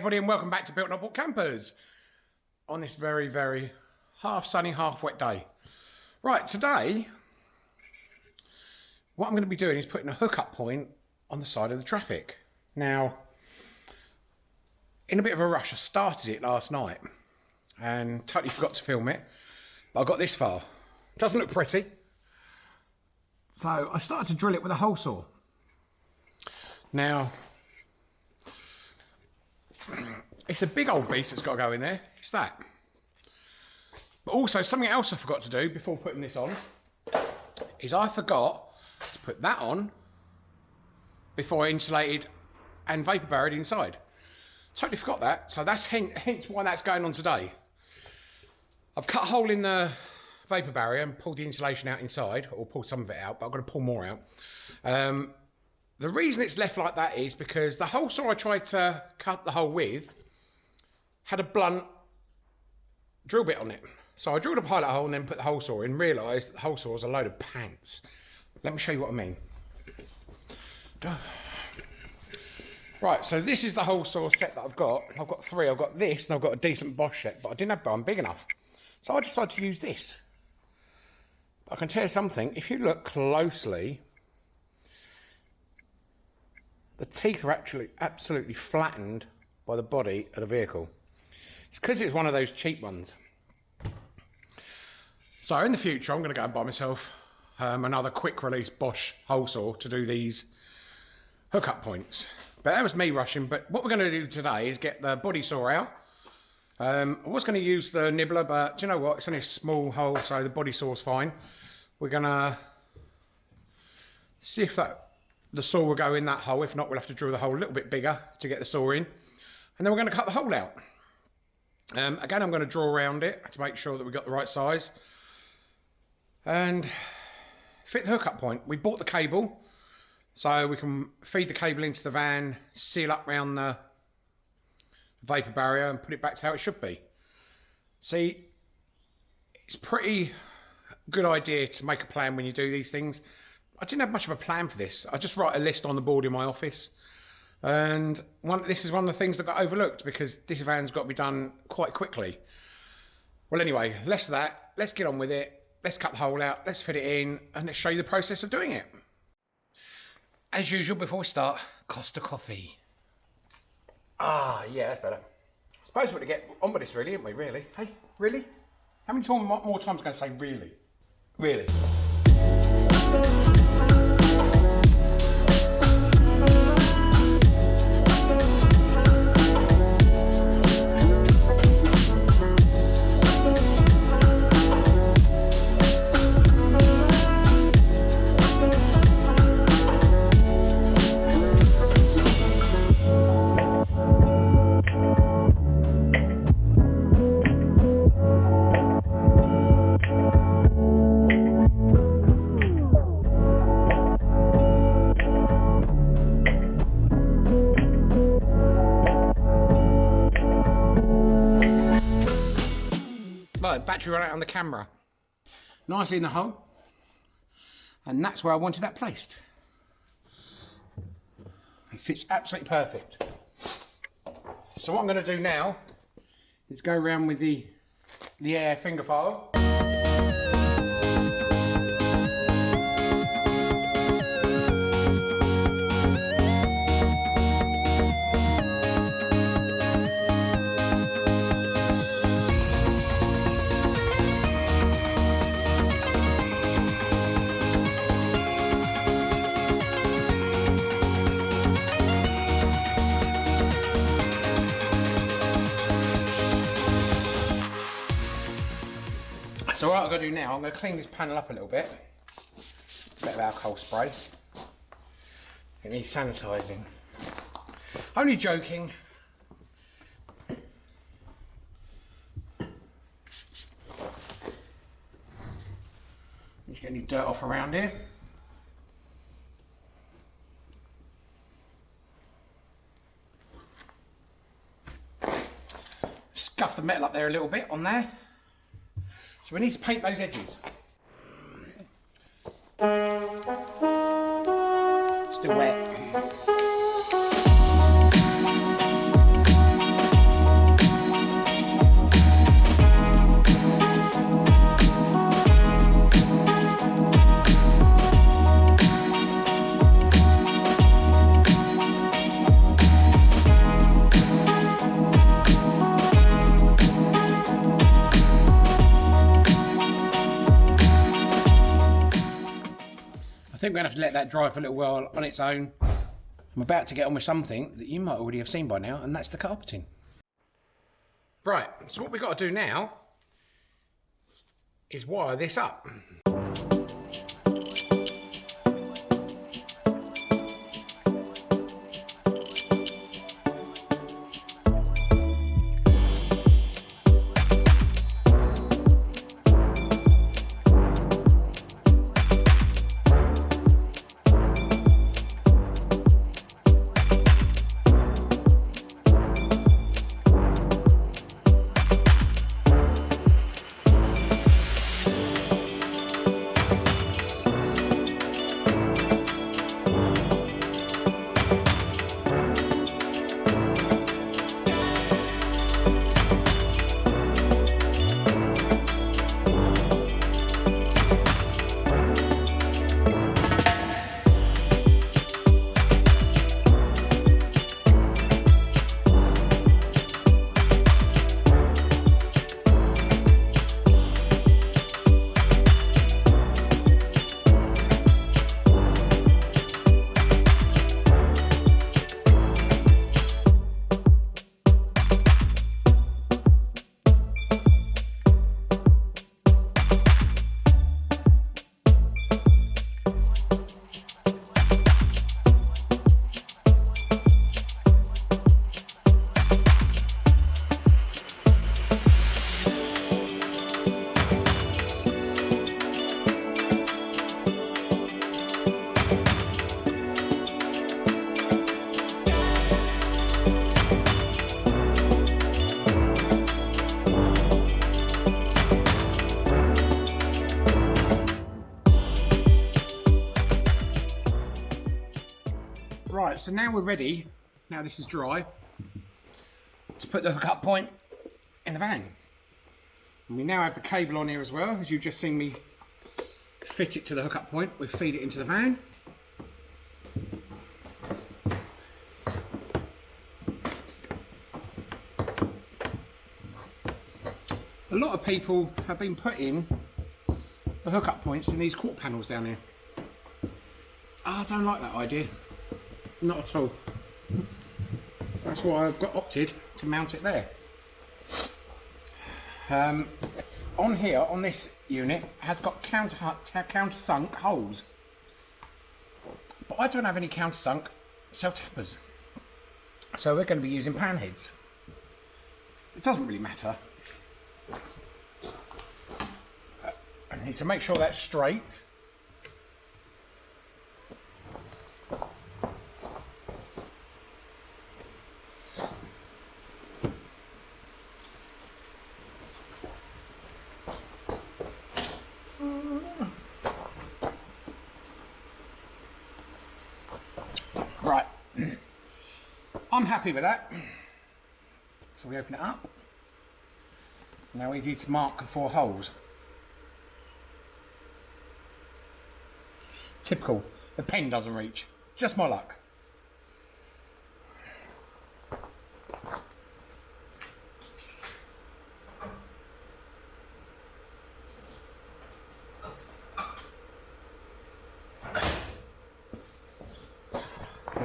Everybody and welcome back to Built Not Bought Campers on this very, very half sunny, half wet day. Right, today, what I'm going to be doing is putting a hookup point on the side of the Trafic. Now, in a bit of a rush, I started it last night and totally forgot to film it, but I got this far. Doesn't look pretty. So I started to drill it with a hole saw. Now, it's a big old beast that's got to go in there. It's that. But also something else I forgot to do before putting this on is I forgot to put that on before I insulated and vapor barrier inside. Totally forgot that. So that's hence why that's going on today. I've cut a hole in the vapor barrier and pulled the insulation out inside, or pulled some of it out, but I've got to pull more out. Um, the reason it's left like that is because the hole saw I tried to cut the hole with had a blunt drill bit on it. So I drilled a pilot hole and then put the hole saw in, realised the hole saw is a load of pants. Let me show you what I mean. Right, so this is the hole saw set that I've got. I've got three. I've got this and I've got a decent Bosch set, but I didn't have one big enough. So I decided to use this. I can tell you something, if you look closely, the teeth are actually absolutely flattened by the body of the vehicle. It's because it's one of those cheap ones. So in the future, I'm going to go and buy myself um, another quick release Bosch hole saw to do these hookup points. But that was me rushing. But what we're going to do today is get the body saw out. Um, I was going to use the nibbler, but do you know what? It's only a small hole, so the body saw's fine. We're going to see if that the saw will go in that hole. If not, we'll have to drill the hole a little bit bigger to get the saw in. And then we're going to cut the hole out. Um, again, I'm going to draw around it to make sure that we've got the right size. And fit the hookup point. We bought the cable so we can feed the cable into the van, seal up around the vapor barrier and put it back to how it should be. See, it's pretty good idea to make a plan when you do these things. I didn't have much of a plan for this. I just write a list on the board in my office. And one, this is one of the things that got overlooked because this van's got to be done quite quickly. Well, anyway, less of that. Let's get on with it. Let's cut the hole out. Let's fit it in and let's show you the process of doing it. As usual, before we start, Costa Coffee. Ah, yeah, that's better. I suppose we're going to get on with this, really, aren't we? Really? Hey, really? How many more times am I going to say really? Really? Out on the camera. Nicely in the hole. And that's where I wanted that placed. It fits absolutely perfect. So what I'm going to do now is go around with the, the air finger file. So what I've got to do now, I'm going to clean this panel up a little bit. A bit of alcohol spray. It needs sanitising. Only joking. Get any dirt off around here. Scuff the metal up there a little bit on there. So we need to paint those edges. Still wet. Think we're going to have to let that dry for a little while on its own. I'm about to get on with something that you might already have seen by now, and that's the carpeting. Right, so what we've got to do now is wire this up. So now we're ready, now this is dry, to put the hookup point in the van. And we now have the cable on here as well, as you've just seen me fit it to the hookup point. We feed it into the van. A lot of people have been putting the hookup points in these quarter panels down here. Ah, I don't like that idea. Not at all. That's why I've got opted to mount it there. Um, on here, on this unit, has got counter countersunk holes. But I don't have any countersunk self tappers. So we're going to be using pan heads. It doesn't really matter. I need to make sure that's straight. Right, I'm happy with that. So we open it up. Now we need to mark the four holes. Typical, the pen doesn't reach. Just my luck.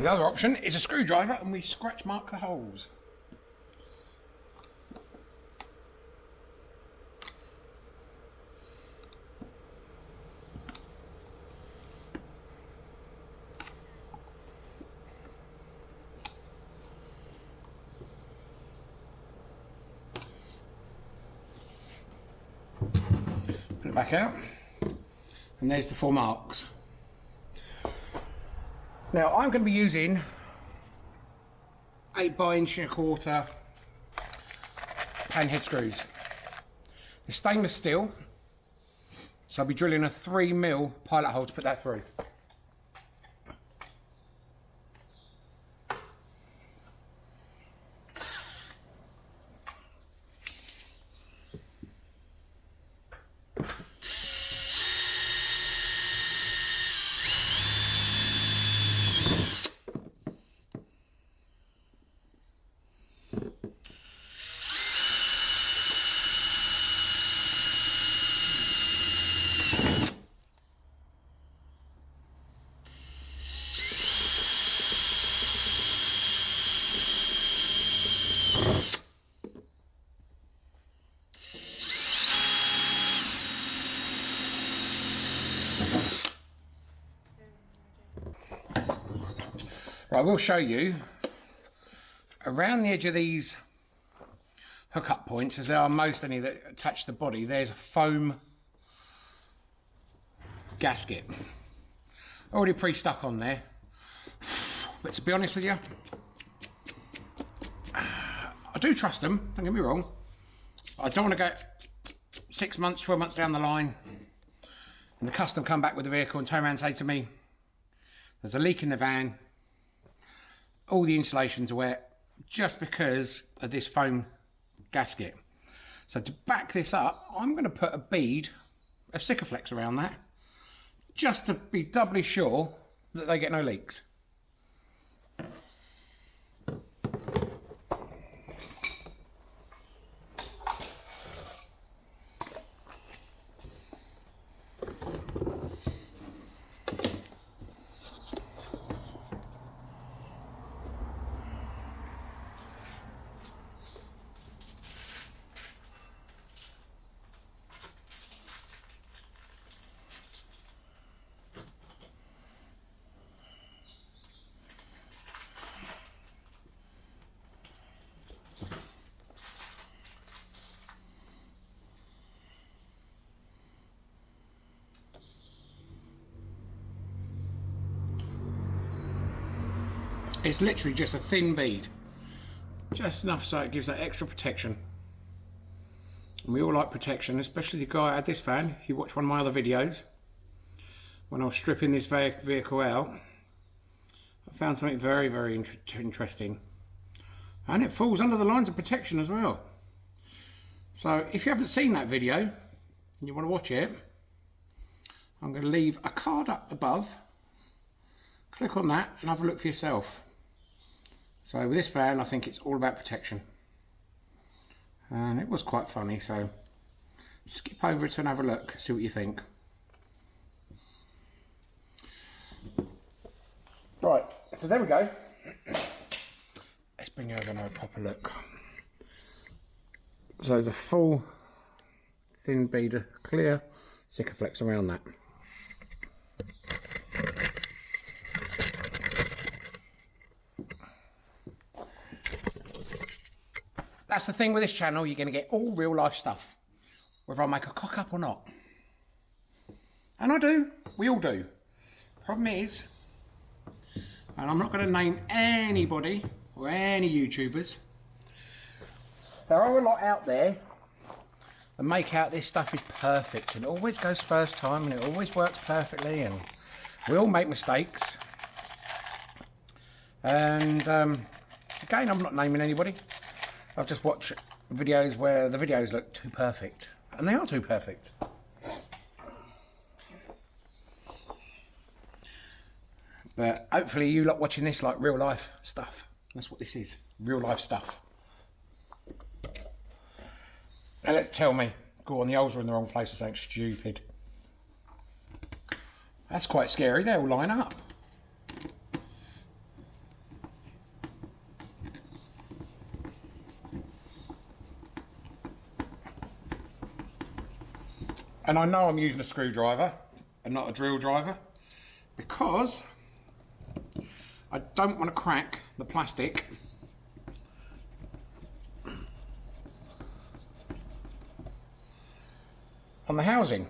The other option is a screwdriver and we scratch mark the holes. Put it back out and there's the four marks. Now I'm going to be using 8 by inch and a quarter pan head screws. The stainless steel, so I'll be drilling a 3 mil pilot hole to put that through. But I will show you around the edge of these hookup points, as there are most any that attach the body, there's a foam gasket. Already pre-stuck on there. But to be honest with you, I do trust them, don't get me wrong. I don't want to go six months, 12 months down the line and the custom come back with the vehicle and turn around and say to me, there's a leak in the van, all the insulations wet just because of this foam gasket. So to back this up, I'm going to put a bead of Sikaflex around that just to be doubly sure that they get no leaks. It's literally just a thin bead. Just enough so it gives that extra protection. And we all like protection, especially the guy at this fan. If you watch one of my other videos, when I was stripping this vehicle out, I found something very, very inter interesting. And it falls under the lines of protection as well. So if you haven't seen that video and you want to watch it, I'm going to leave a card up above. Click on that and have a look for yourself. So with this van, I think it's all about protection. And it was quite funny, so skip over it and have a look, see what you think. Right, so there we go. Let's bring over and have a proper look. So there's a full thin bead of clear Sikaflex around that. That's the thing with this channel, you're going to get all real life stuff. Whether I make a cock up or not. And I do. We all do. Problem is, and I'm not going to name anybody or any YouTubers. There are a lot out there that make out this stuff is perfect and it always goes first time and it always works perfectly and we all make mistakes. And um, again, I'm not naming anybody. I've just watched videos where the videos look too perfect. And they are too perfect. But hopefully you lot watching this like real life stuff. That's what this is. Real life stuff. Now let's tell me. Go on, the holes are in the wrong place or something stupid. That's quite scary. They all line up. And I know I'm using a screwdriver and not a drill driver because I don't want to crack the plastic on the housing.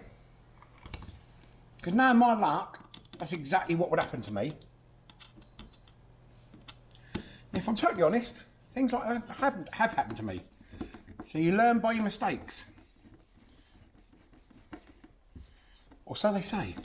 Because now in my luck, that's exactly what would happen to me. If I'm totally honest, things like that have, have happened to me. So you learn by your mistakes. Or so they say.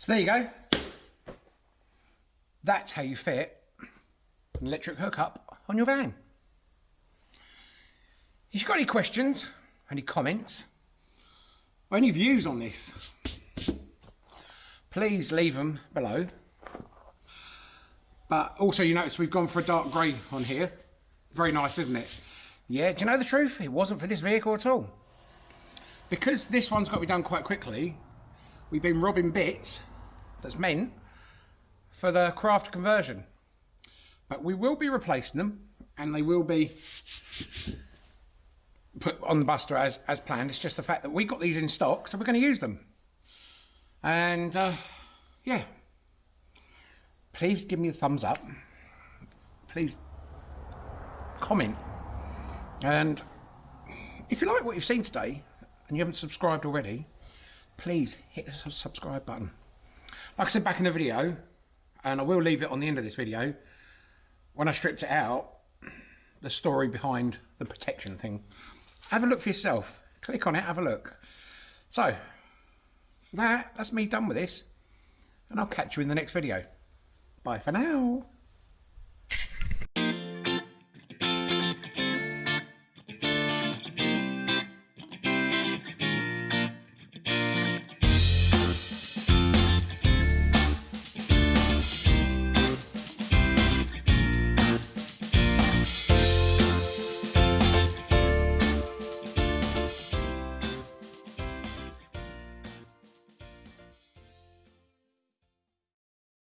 So there you go. That's how you fit an electric hookup on your van. If you've got any questions, any comments, or any views on this, please leave them below. But also you notice we've gone for a dark grey on here. Very nice, isn't it? Yeah, do you know the truth? It wasn't for this vehicle at all. Because this one's got to be done quite quickly, we've been robbing bits that's meant for the craft conversion. But we will be replacing them and they will be put on the Buster as, as planned. It's just the fact that we got these in stock, so we're going to use them. And uh, yeah, please give me a thumbs up. Please comment. And if you like what you've seen today and you haven't subscribed already, please hit the subscribe button. Like I said back in the video, and I will leave it on the end of this video, when I stripped it out, the story behind the protection thing. Have a look for yourself. Click on it, have a look. So, that, that's me done with this. And I'll catch you in the next video. Bye for now.